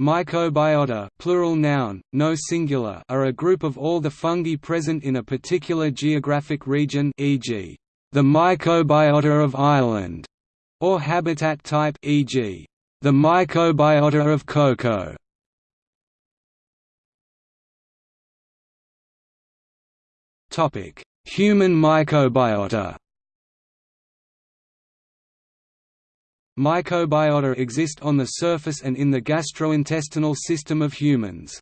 Mycobiota plural noun, no singular are a group of all the fungi present in a particular geographic region e.g., the mycobiota of Ireland, or habitat type e.g., the mycobiota of cocoa. Human mycobiota Mycobiota exist on the surface and in the gastrointestinal system of humans.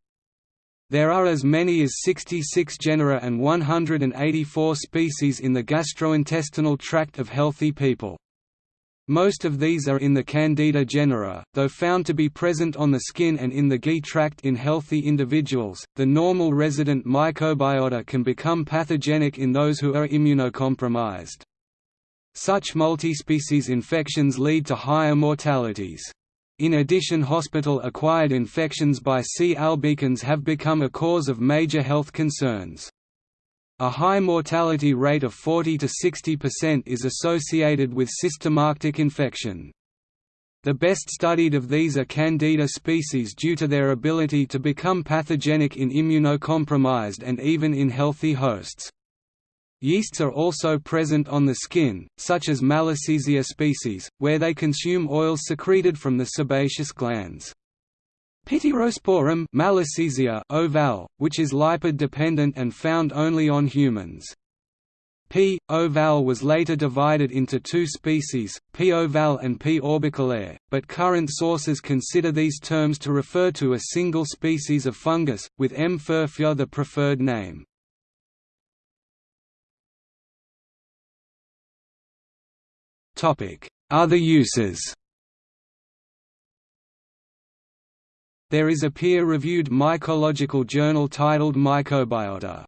There are as many as 66 genera and 184 species in the gastrointestinal tract of healthy people. Most of these are in the Candida genera, though found to be present on the skin and in the GI tract in healthy individuals. The normal resident mycobiota can become pathogenic in those who are immunocompromised. Such multispecies infections lead to higher mortalities. In addition hospital-acquired infections by C. albicans have become a cause of major health concerns. A high mortality rate of 40 to 60% is associated with systematic infection. The best studied of these are Candida species due to their ability to become pathogenic in immunocompromised and even in healthy hosts. Yeasts are also present on the skin, such as Malassezia species, where they consume oils secreted from the sebaceous glands. Pityrosporum Malassezia ovale, which is lipid-dependent and found only on humans. P. ovale was later divided into two species, P. ovale and P. orbiculaire, but current sources consider these terms to refer to a single species of fungus, with M. furfura the preferred name. Other uses. There is a peer-reviewed mycological journal titled Mycobiota